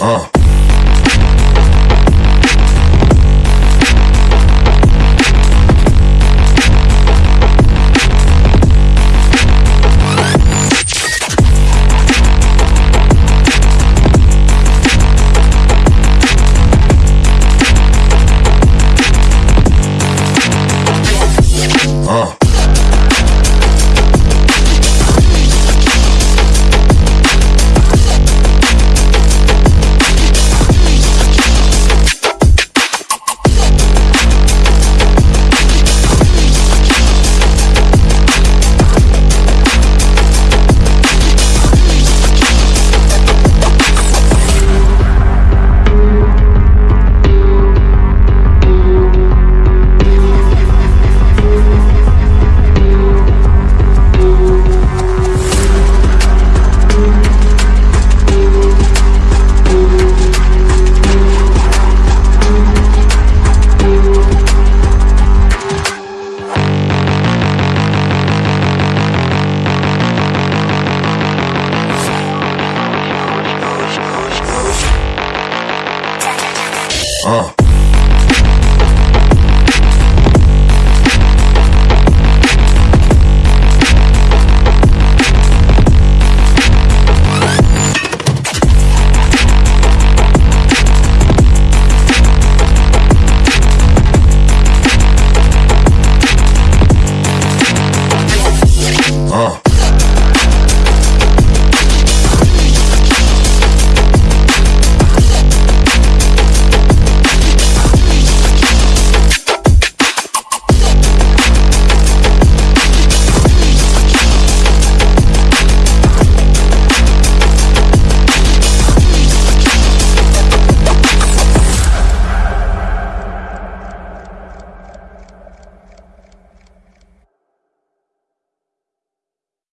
Uh. Uh.